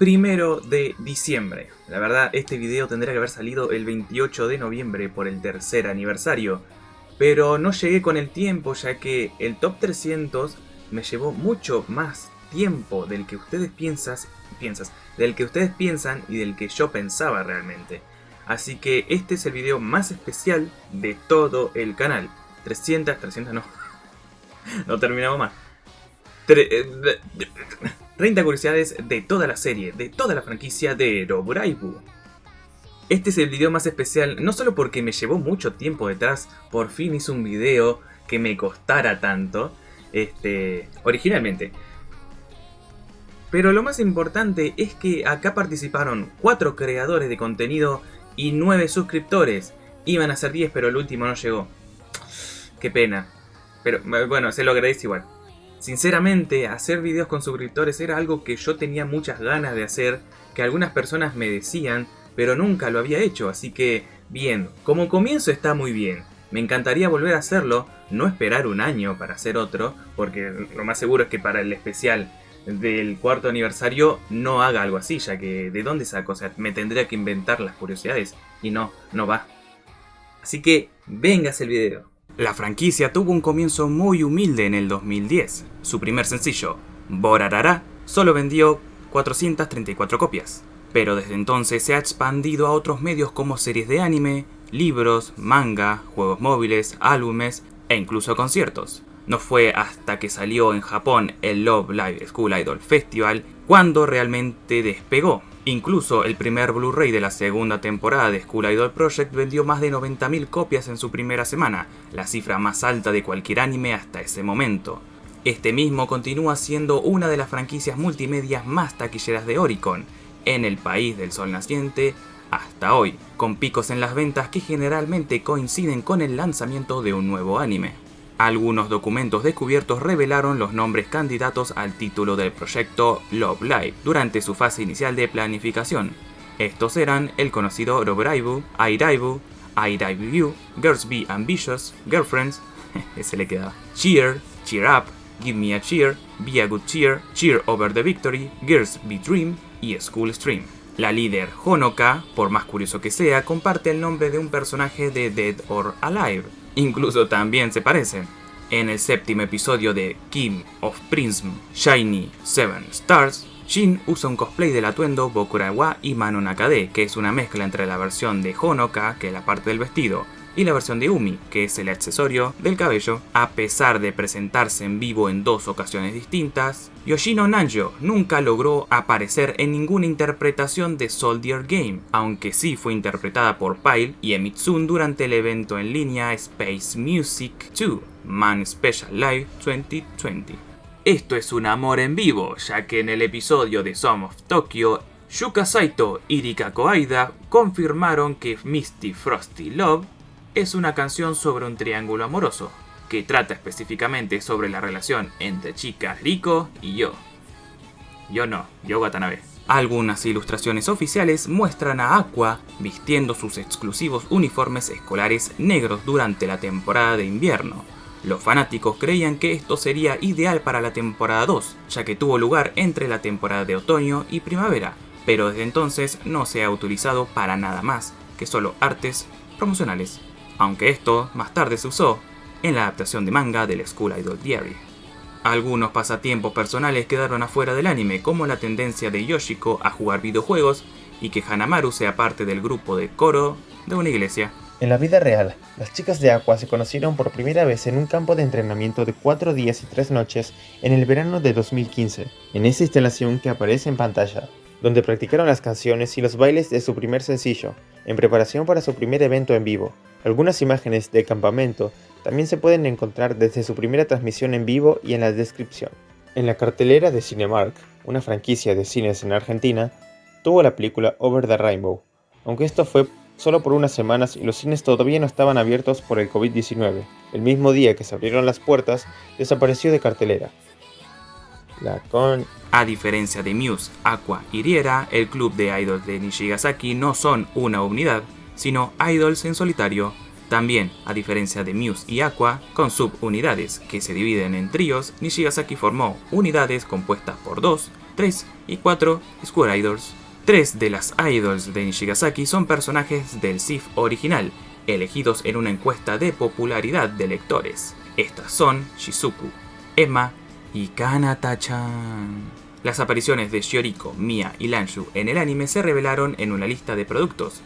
primero de diciembre. La verdad, este video tendría que haber salido el 28 de noviembre por el tercer aniversario. Pero no llegué con el tiempo ya que el top 300 me llevó mucho más tiempo del que ustedes piensas, piensas, del que ustedes piensan y del que yo pensaba realmente. Así que este es el video más especial de todo el canal. 300, 300 no. no terminamos más. 30 curiosidades de toda la serie, de toda la franquicia de Roburaibu. Este es el video más especial no solo porque me llevó mucho tiempo detrás, por fin hice un video que me costara tanto, este, originalmente. Pero lo más importante es que acá participaron 4 creadores de contenido y 9 suscriptores. Iban a ser 10 pero el último no llegó. Qué pena. Pero bueno, se lo agradezco igual. Sinceramente, hacer videos con suscriptores era algo que yo tenía muchas ganas de hacer, que algunas personas me decían, pero nunca lo había hecho, así que, bien, como comienzo está muy bien. Me encantaría volver a hacerlo, no esperar un año para hacer otro, porque lo más seguro es que para el especial del cuarto aniversario no haga algo así, ya que ¿de dónde saco? O sea, me tendría que inventar las curiosidades, y no, no va. Así que, vengas el video. La franquicia tuvo un comienzo muy humilde en el 2010. Su primer sencillo, Borarara, solo vendió 434 copias. Pero desde entonces se ha expandido a otros medios como series de anime, libros, manga, juegos móviles, álbumes e incluso conciertos. No fue hasta que salió en Japón el Love Live School Idol Festival cuando realmente despegó. Incluso el primer Blu-ray de la segunda temporada de School Idol Project vendió más de 90.000 copias en su primera semana, la cifra más alta de cualquier anime hasta ese momento. Este mismo continúa siendo una de las franquicias multimedia más taquilleras de Oricon, en el país del sol naciente, hasta hoy, con picos en las ventas que generalmente coinciden con el lanzamiento de un nuevo anime. Algunos documentos descubiertos revelaron los nombres candidatos al título del proyecto Love Live durante su fase inicial de planificación. Estos eran el conocido Robraibu, Airaibu, Airaibu, Girls Be Ambitious, Girlfriends, ese le quedaba, Cheer, Cheer Up, Give Me a Cheer, Be a Good Cheer, Cheer Over the Victory, Girls Be Dream y School Stream. La líder Honoka, por más curioso que sea, comparte el nombre de un personaje de Dead or Alive, Incluso también se parecen. En el séptimo episodio de Kim of Prism Shiny Seven Stars, Shin usa un cosplay del atuendo Bokurawa y Manon Akade, que es una mezcla entre la versión de Honoka, que es la parte del vestido, y la versión de Umi, que es el accesorio del cabello. A pesar de presentarse en vivo en dos ocasiones distintas, Yoshino Nanjo nunca logró aparecer en ninguna interpretación de Soldier Game, aunque sí fue interpretada por Pyle y Emitsun durante el evento en línea Space Music 2 Man Special Live 2020. Esto es un amor en vivo, ya que en el episodio de Song of Tokyo Yuka Saito y Rika Koaida confirmaron que Misty Frosty Love es una canción sobre un triángulo amoroso, que trata específicamente sobre la relación entre chica Riko y yo. Yo no, yo Watanabe. Algunas ilustraciones oficiales muestran a Aqua vistiendo sus exclusivos uniformes escolares negros durante la temporada de invierno. Los fanáticos creían que esto sería ideal para la temporada 2, ya que tuvo lugar entre la temporada de otoño y primavera, pero desde entonces no se ha utilizado para nada más que solo artes promocionales aunque esto más tarde se usó en la adaptación de manga del School Idol Diary. Algunos pasatiempos personales quedaron afuera del anime, como la tendencia de Yoshiko a jugar videojuegos y que Hanamaru sea parte del grupo de coro de una iglesia. En la vida real, las chicas de Aqua se conocieron por primera vez en un campo de entrenamiento de 4 días y 3 noches en el verano de 2015, en esa instalación que aparece en pantalla, donde practicaron las canciones y los bailes de su primer sencillo, en preparación para su primer evento en vivo, algunas imágenes de campamento también se pueden encontrar desde su primera transmisión en vivo y en la descripción. En la cartelera de Cinemark, una franquicia de cines en Argentina, tuvo la película Over the Rainbow, aunque esto fue solo por unas semanas y los cines todavía no estaban abiertos por el COVID-19. El mismo día que se abrieron las puertas, desapareció de cartelera. La. A diferencia de Muse, Aqua y Riera, el club de idols de Nishigasaki no son una unidad, sino idols en solitario, también, a diferencia de Muse y Aqua, con subunidades que se dividen en tríos, Nishigasaki formó unidades compuestas por 2, 3 y 4 School Idols. Tres de las idols de Nishigasaki son personajes del SIF original, elegidos en una encuesta de popularidad de lectores. Estas son Shizuku, Emma y Kanata-chan. Las apariciones de Shioriko, Mia y Lanshu en el anime se revelaron en una lista de productos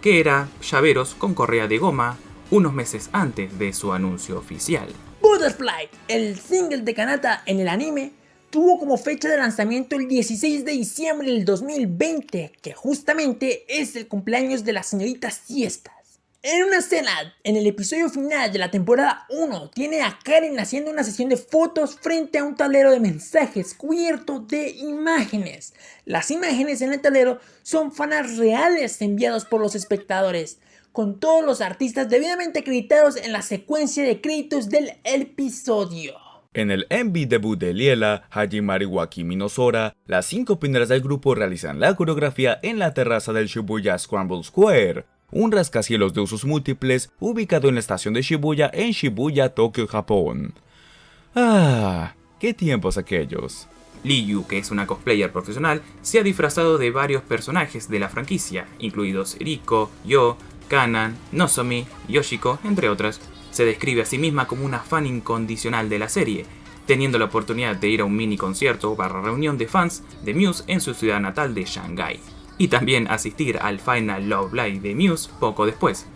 que era llaveros con correa de goma unos meses antes de su anuncio oficial. Butterfly, el single de Kanata en el anime, tuvo como fecha de lanzamiento el 16 de diciembre del 2020, que justamente es el cumpleaños de la señorita Siestas. En una escena, en el episodio final de la temporada 1, tiene a Karen haciendo una sesión de fotos frente a un tablero de mensajes cubierto de imágenes. Las imágenes en el tablero son fanas reales enviados por los espectadores, con todos los artistas debidamente acreditados en la secuencia de créditos del episodio. En el MV debut de Liela, Hajimari Wakimi Nosora, las cinco primeras del grupo realizan la coreografía en la terraza del Shibuya Scramble Square, un rascacielos de usos múltiples ubicado en la estación de Shibuya en Shibuya, Tokio, Japón. Ah, qué tiempos aquellos. Liu, que es una cosplayer profesional, se ha disfrazado de varios personajes de la franquicia, incluidos Riko, Yo, Kanan, Nozomi, Yoshiko, entre otras se describe a sí misma como una fan incondicional de la serie, teniendo la oportunidad de ir a un mini concierto barra reunión de fans de Muse en su ciudad natal de Shanghai, y también asistir al Final Love Live de Muse poco después.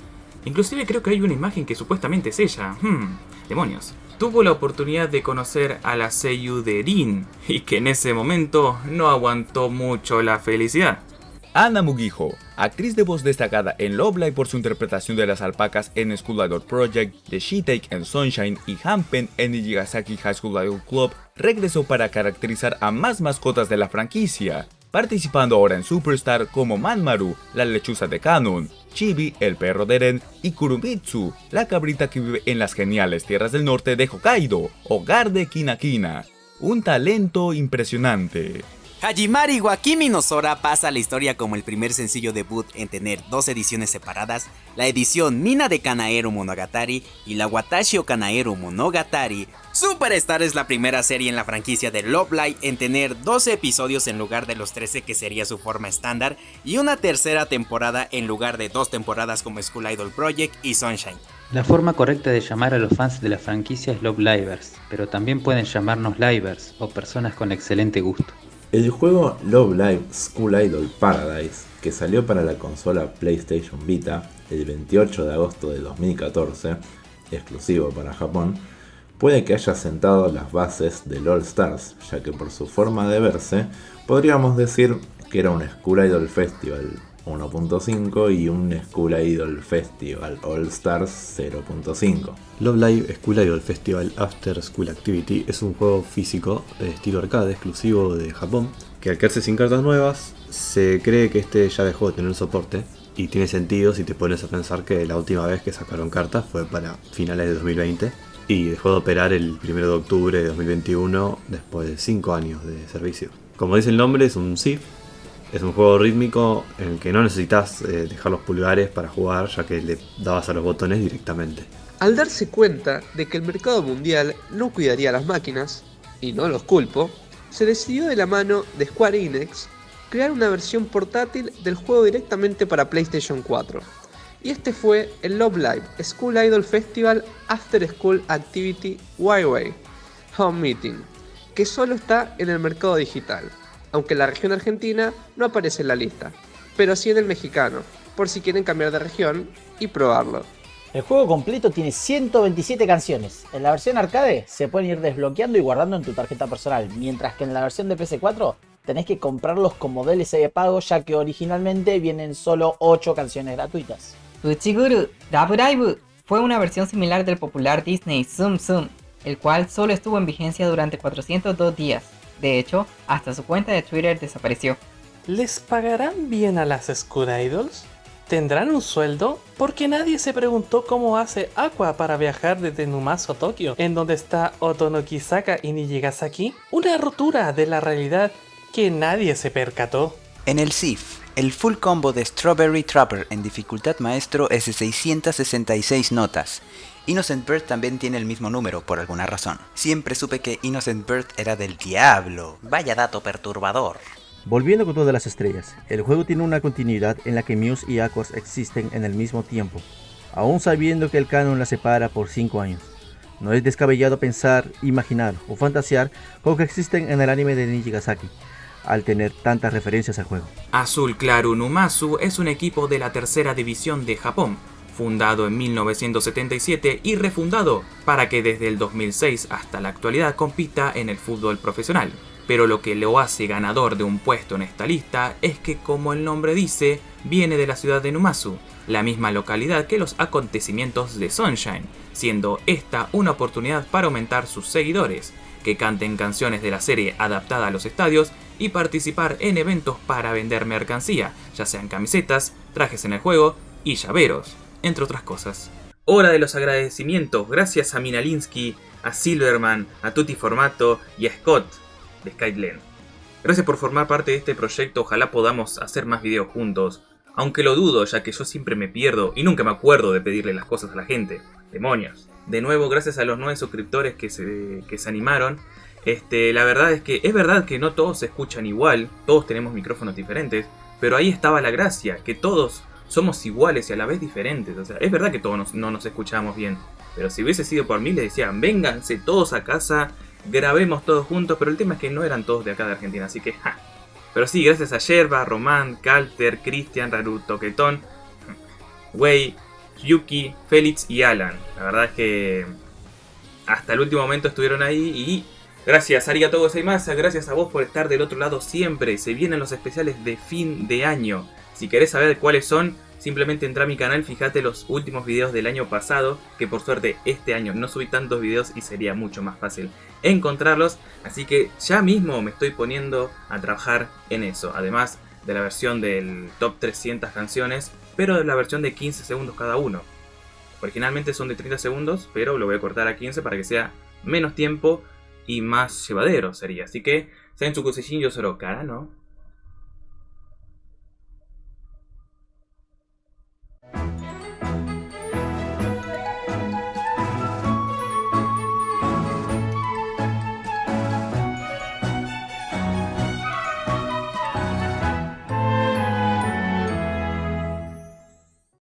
Inclusive creo que hay una imagen que supuestamente es ella. Hmm, demonios. Tuvo la oportunidad de conocer a la Seiyu de Rin, y que en ese momento no aguantó mucho la felicidad. Ana Mugiho, actriz de voz destacada en Love Live por su interpretación de las alpacas en School Idol Project, de She-Take en Sunshine y Hampen en Nijigasaki High School Idol Club, regresó para caracterizar a más mascotas de la franquicia, participando ahora en Superstar como Manmaru, la lechuza de Canon, Chibi, el perro de Eren, y Kurumitsu, la cabrita que vive en las geniales tierras del norte de Hokkaido, hogar de Kinakina. Un talento impresionante. Hajimari Wakimi no pasa a la historia como el primer sencillo debut en tener dos ediciones separadas, la edición Mina de Kanaero Monogatari y la Watashi Kanaero Monogatari. Superstar es la primera serie en la franquicia de Love Live en tener 12 episodios en lugar de los 13 que sería su forma estándar y una tercera temporada en lugar de dos temporadas como School Idol Project y Sunshine. La forma correcta de llamar a los fans de la franquicia es Love Livers, pero también pueden llamarnos Livers o personas con excelente gusto. El juego Love Live School Idol Paradise, que salió para la consola PlayStation Vita el 28 de agosto de 2014, exclusivo para Japón, puede que haya sentado las bases del All Stars, ya que por su forma de verse, podríamos decir que era un School Idol Festival 1.5 y un School Idol Festival All Stars 0.5. Love Live School Idol Festival After School Activity es un juego físico de estilo arcade exclusivo de Japón que al quedarse sin cartas nuevas se cree que este ya dejó de tener soporte y tiene sentido si te pones a pensar que la última vez que sacaron cartas fue para finales de 2020 y dejó de operar el 1 de octubre de 2021 después de 5 años de servicio. Como dice el nombre es un SIF es un juego rítmico en el que no necesitas eh, dejar los pulgares para jugar, ya que le dabas a los botones directamente. Al darse cuenta de que el mercado mundial no cuidaría las máquinas, y no los culpo, se decidió de la mano de Square Enix crear una versión portátil del juego directamente para PlayStation 4. Y este fue el Love Live School Idol Festival After School Activity YY Home Meeting, que solo está en el mercado digital aunque la región argentina no aparece en la lista, pero sí en el mexicano, por si quieren cambiar de región y probarlo. El juego completo tiene 127 canciones. En la versión arcade se pueden ir desbloqueando y guardando en tu tarjeta personal, mientras que en la versión de PS4 tenés que comprarlos como DLC de pago ya que originalmente vienen solo 8 canciones gratuitas. Uchiguru Live fue una versión similar del popular Disney Zoom Zoom, el cual solo estuvo en vigencia durante 402 días. De hecho, hasta su cuenta de Twitter desapareció. ¿Les pagarán bien a las School Idols? ¿Tendrán un sueldo? Porque nadie se preguntó cómo hace Aqua para viajar desde Numaso a Tokio, en donde está Otonokisaka y Nijigasaki. Una rotura de la realidad que nadie se percató. En el SIF, el full combo de Strawberry Trapper en dificultad maestro es de 666 notas Innocent Bird también tiene el mismo número por alguna razón. Siempre supe que Innocent Bird era del diablo. Vaya dato perturbador. Volviendo con todas las estrellas, el juego tiene una continuidad en la que Muse y Aquas existen en el mismo tiempo, aún sabiendo que el canon la separa por 5 años. No es descabellado pensar, imaginar o fantasear con que existen en el anime de Nijigasaki, al tener tantas referencias al juego. Azul Claro Numasu es un equipo de la tercera división de Japón, fundado en 1977 y refundado para que desde el 2006 hasta la actualidad compita en el fútbol profesional. Pero lo que lo hace ganador de un puesto en esta lista es que, como el nombre dice, viene de la ciudad de Numasu, la misma localidad que los acontecimientos de Sunshine, siendo esta una oportunidad para aumentar sus seguidores, que canten canciones de la serie adaptada a los estadios y participar en eventos para vender mercancía, ya sean camisetas, trajes en el juego y llaveros entre otras cosas. Hora de los agradecimientos, gracias a Minalinsky, a Silverman, a Tutti Formato y a Scott de Skyline. Gracias por formar parte de este proyecto, ojalá podamos hacer más videos juntos. Aunque lo dudo, ya que yo siempre me pierdo y nunca me acuerdo de pedirle las cosas a la gente. Demonios. De nuevo, gracias a los nueve suscriptores que se, que se animaron. Este, la verdad es que es verdad que no todos se escuchan igual, todos tenemos micrófonos diferentes, pero ahí estaba la gracia, que todos somos iguales y a la vez diferentes. O sea, es verdad que todos no nos escuchamos bien. Pero si hubiese sido por mí, les decían, vénganse todos a casa, grabemos todos juntos. Pero el tema es que no eran todos de acá de Argentina, así que ja. Pero sí, gracias a Yerba, Román, Calter, Cristian, Raru, Toquetón, Wei, Yuki, Félix y Alan. La verdad es que hasta el último momento estuvieron ahí y gracias Arigato Gozaimasa, gracias a vos por estar del otro lado siempre. Se vienen los especiales de fin de año. Si querés saber cuáles son, simplemente entra a mi canal, fíjate los últimos videos del año pasado, que por suerte este año no subí tantos videos y sería mucho más fácil encontrarlos, así que ya mismo me estoy poniendo a trabajar en eso, además de la versión del top 300 canciones, pero de la versión de 15 segundos cada uno. Originalmente son de 30 segundos, pero lo voy a cortar a 15 para que sea menos tiempo y más llevadero sería, así que, Sensu Kusejin yo solo cara, ¿no?